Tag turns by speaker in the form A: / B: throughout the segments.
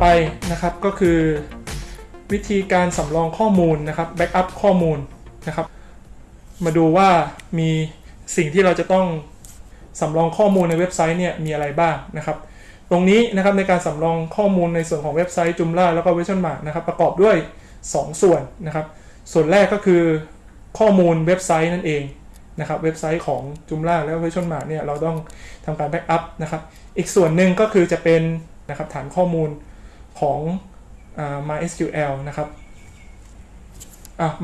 A: ไปนะครับก็คือวิธีการสำรองข้อมูลนะครับแบ็กอัพข้อมูลนะครับ มาดูว่ามีสิ่งที่เราจะต้องสำรองข้อมูลในเว็บไซต์เนี่ยมีอะไรบ้างนะครับ ตรงนี้นะครับในการสำรองข้อมูลในส่วนของเว็บไซต์ Joomla แล้วก็ Version Mark นะครับประกอบด้วย 2 ส่วนนะครับ ส่วนแรกก็คือข้อมูลเว็บไซต์นั่นเองนะครับเว็บไซต์ของ Joomla แล้ว Version Mark เนี่ยเราต้องทำการแบ็กอัพนะครับ อีกส่วนหนึ่งก็คือจะเป็นนะครับฐานข้อมูล ของอ MySQL นะครับ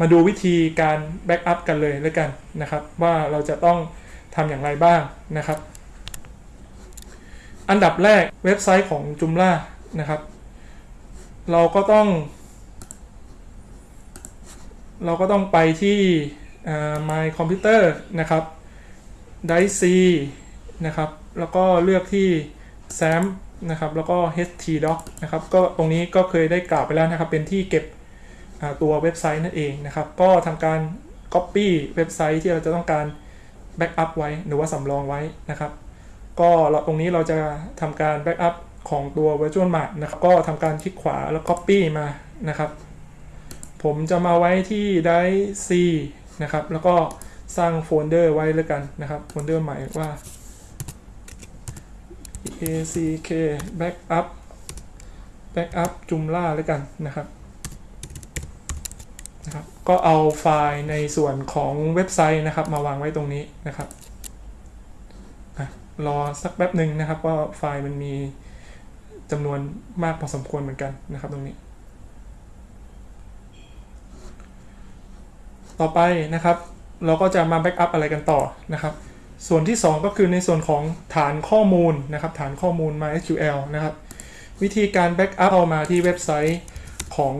A: มาดูวิธีการแบ็กอัพกันเลยแล้วกันนะครับ ว่าเราจะต้องทำอย่างไรบ้างนะครับ อันดับแรกเว็บไซต์ของ Joomla นะครับ เราก็ต้อง เราก็ต้องไปที่ My Computer นะครับ Drive C นะครับ แล้วก็เลือกที่ SAM นะครับแล้วก็ htdoc นะครับก็ตรงนี้ก็เคยได้กล่าวไปแล้วนะครับ เป็นที่เก็บตัวเว็บไซต์นั่นเองนะครับ ก็ทำการ Copy เว็บไซต์ที่เราจะต้องการ Backup ไว้หรือว่าสำรองไว้นะครับ ก็เราตรงนี้เราจะทำการ Backup ของตัว Virtual Mart นะครับ ก็ทำการคลิกขวาแล้ว Copy มานะครับ ผมจะมาไว้ที่ Drive C นะครับ แล้วก็สร้างโฟลเดอร์ไว้แล้วกันนะครับ โฟลเดอร์ใหม่ว่า backup backup Joomla แล้วกันนะครับนะครับ ก็เอาไฟล์ในส่วนของเว็บไซต์นะครับ มาวางไว้ตรงนี้นะครับรอสักแป๊บหนึ่งนะครับว่าไฟล์มันมีจำนวนมากพอสมควรเหมือนกันนะครับตรงนี้ ต่อไปนะครับ เราก็จะมาแบ็กอัพอะไรกันต่อนะครับ ส่วนที่ 2 ก็คือในส่วนของฐานข้อมูลนะครับ ฐานข้อมูล MySQL นะครับ วิธีการแบ็กอัพเอามาที่เว็บไซต์ของ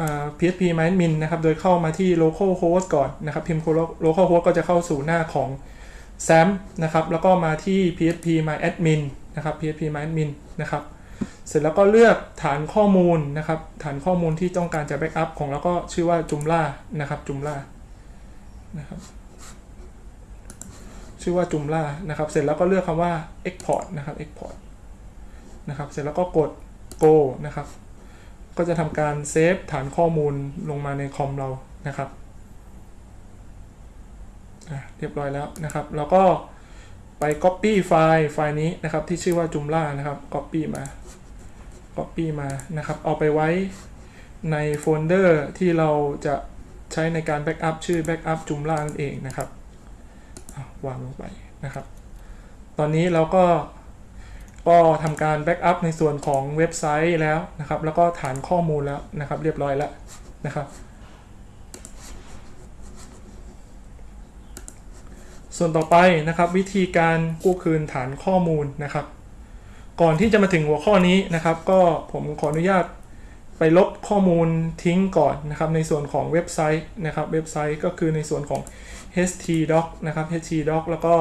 A: อ PHP MyAdmin นะครับ โดยเข้ามาที่ localhost ก่อนนะครับ พิมพ์ localhost ก็จะเข้าสู่หน้าของ XAMPP นะครับ แล้วก็มาที่ phpMyAdmin นะครับ phpMyAdmin นะครับ เสร็จแล้วก็เลือกฐานข้อมูลนะครับ ฐานข้อมูลที่ต้องการจะ backup ของเราก็ชื่อว่า Joomla นะครับ Joomla นะครับ ชื่อว่า Joomla นะครับ เสร็จแล้วก็เลือกคำว่า export นะครับ export นะครับ เสร็จแล้วก็กด go นะครับ ก็จะทำการเซฟฐานข้อมูลลงมาในคอมเรานะครับเรียบร้อยแล้วนะครับ แล้วก็ไป copy ไฟล์ไฟล์นี้นะครับ ที่ชื่อว่า Joomla นะครับ copy มา copy มานะครับ เอาไปไว้ในโฟลเดอร์ที่เราจะใช้ในการ backup ชื่อ backup Joomla นั่นเองนะครับ วางลงไปนะครับ ตอนนี้เราก็ก็ทำการ backup ในส่วนของเว็บไซต์แล้วนะครับ แล้วก็ฐานข้อมูลแล้วนะครับ เรียบร้อยแล้วนะครับ ส่วนต่อไปนะครับ วิธีการกู้คืนฐานข้อมูลนะครับ ก่อนที่จะมาถึงหัวข้อนี้นะครับ ก็ผมขออนุญาต ไปลบข้อมูลทิ้งก่อนนะครับ ในส่วนของเว็บไซต์นะครับ เว็บไซต์ก็คือในส่วนของ htdoc นะครับ htdoc แล้วก็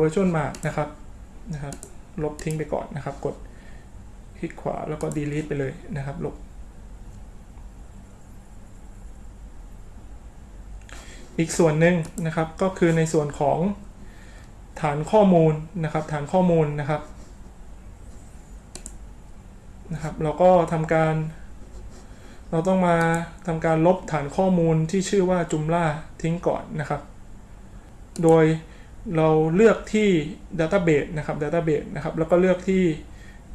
A: virtual mark นะครับนะครับ ลบทิ้งไปก่อนนะครับ กดคลิกขวาแล้วก็ delete ไปเลยนะครับลบอีกส่วนหนึ่งนะครับก็คือในส่วนของฐานข้อมูลนะครับ ฐานข้อมูลนะครับ นะครับ เราก็ทำการ เราต้องมาทำการลบฐานข้อมูลที่ชื่อว่า Joomla ทิ้งก่อนนะครับ โดยเราเลือกที่ Database นะครับ Database นะครับ แล้วก็เลือกที่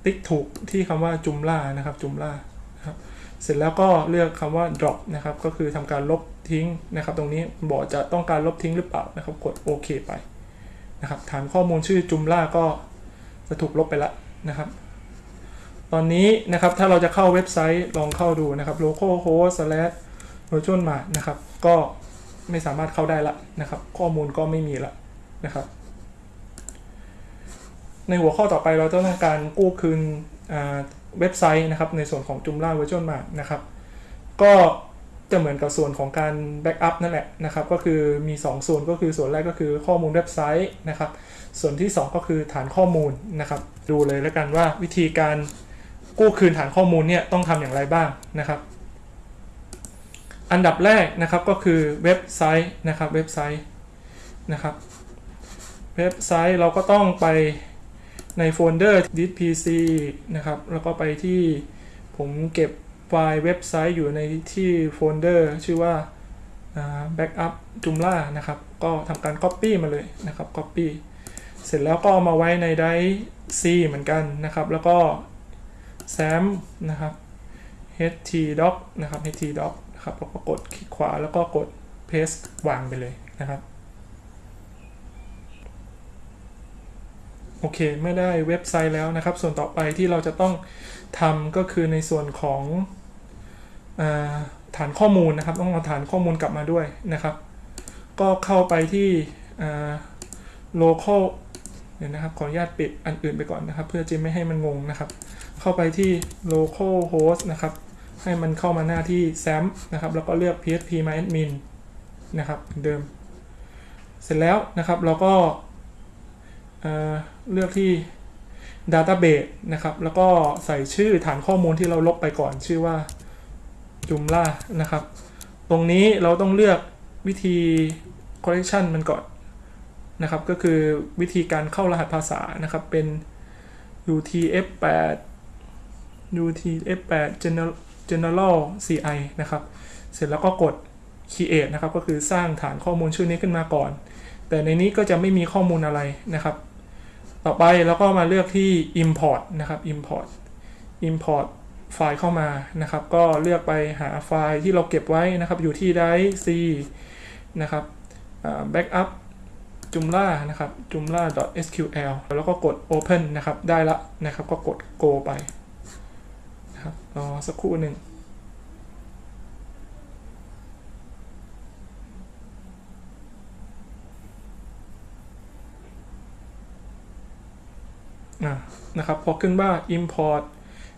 A: ติ๊กถูกที่คำว่า Joomla นะครับ Joomla นะครับ เสร็จแล้วก็เลือกคำว่า drop นะครับ ก็คือทำการลบทิ้งนะครับ ตรงนี้บอกจะต้องการลบทิ้งหรือเปล่านะครับ กดโอเคไปนะครับ ฐานข้อมูลชื่อ Joomla ก็จะถูกลบไปแล้วนะครับ ตอนนี้นะครับถ้าเราจะเข้าเว็บไซต์ลองเข้าดูนะครับ localhost slash virtual mart นะครับ ก็ไม่สามารถเข้าได้ละนะครับ ข้อมูลก็ไม่มีละนะครับ ในหัวข้อต่อไปเราจะต้องการกู้คืนเว็บไซต์นะครับ ในส่วนของ Joomla Virtual Mart นะครับ ก็จะเหมือนกับส่วนของการแบ็กอัพนั่นแหละนะครับ ก็คือมี 2 ส่วนก็คือส่วนแรกก็คือข้อมูลเว็บไซต์นะครับ ส่วนที่ 2 ก็คือฐานข้อมูลนะครับ ดูเลยแล้วกันว่าวิธีการ กู้คืนฐานข้อมูลเนี่ยต้องทำอย่างไรบ้างนะครับ อันดับแรกนะครับก็คือเว็บไซต์นะครับเว็บไซต์นะครับเว็บไซต์เราก็ต้องไปในโฟลเดอร์ This PC นะครับ แล้วก็ไปที่ผมเก็บไฟล์เว็บไซต์อยู่ในที่โฟลเดอร์ชื่อว่า backup Joomla นะครับ ก็ทำการ copy มาเลยนะครับ copy เสร็จแล้วก็เอามาไว้ในไดรฟ์ C เหมือนกันนะครับ แล้วก็ sam นะครับ htdoc นะครับ htdoc นะครับแล้วก็กดคลิกขวาแล้วก็กด paste วางไปเลยนะครับโอเคไม่ได้เว็บไซต์แล้วนะครับ ส่วนต่อไปที่เราจะต้องทำก็คือในส่วนของอฐานข้อมูลนะครับ ต้องเอาฐานข้อมูลกลับมาด้วยนะครับ ก็เข้าไปที่ local เดี๋ยวนะครับขออนุญาตปิดอันอื่นไปก่อนนะครับ เพื่อจะไม่ให้มันงงนะครับ เข้าไปที่ local host นะครับ ให้มันเข้ามาหน้าที่ SAM นะครับ แล้วก็เลือก php myadmin นะครับเดิม เสร็จแล้วนะครับเราก็เเลือกที่ database นะครับ แล้วก็ใส่ชื่อฐานข้อมูลที่เราลบไปก่อนชื่อว่า Joomla นะครับ ตรงนี้เราต้องเลือกวิธี correction มันก่อนนะครับ ก็คือวิธีการเข้ารหัสภาษานะครับเป็น UTF8 UTF8 General General CI นะครับ เสร็จแล้วก็กด create นะครับ ก็คือสร้างฐานข้อมูลชื่อนี้ขึ้นมาก่อน แต่ในนี้ก็จะไม่มีข้อมูลอะไรนะครับ ต่อไปเราก็มาเลือกที่ import นะครับ import import ไฟล์เข้ามานะครับ ก็เลือกไปหาไฟล์ที่เราเก็บไว้นะครับ อยู่ที่ drive C นะครับ backup joomla นะครับ joomla.sql แล้วก็กด open นะครับ ได้ละนะครับ ก็กด go ไป ครับรอสักครู่หนึ่งนะครับพอขึ้นว่า import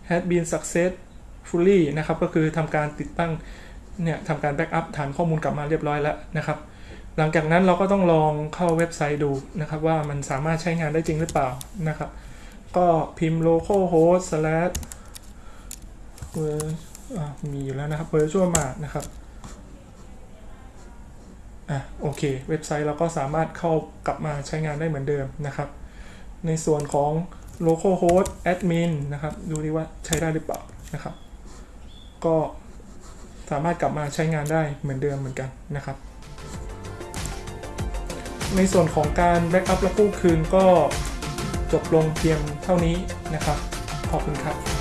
A: has been successfully นะครับ ก็คือทำการติดตั้ง เนี่ยทำการ backup ฐานข้อมูลกลับมาเรียบร้อยแล้วนะครับ หลังจากนั้นเราก็ต้องลองเข้าเว็บไซต์ดูนะครับ ว่ามันสามารถใช้งานได้จริงหรือเปล่านะครับ ก็พิมพ์ localhost slash เวอร์มีอยู่แล้วนะครับ VirtueMart นะครับอะโอเค เว็บไซต์เราก็สามารถเข้ากลับมาใช้งานได้เหมือนเดิมนะครับ ในส่วนของ localhost admin นะครับ ดูดิว่าใช้ได้หรือเปล่านะครับ ก็สามารถกลับมาใช้งานได้เหมือนเดิมเหมือนกันนะครับ ในส่วนของการแบ็กอัพและกู้คืนก็จบลงเพียงเท่านี้นะครับ ขอบคุณครับ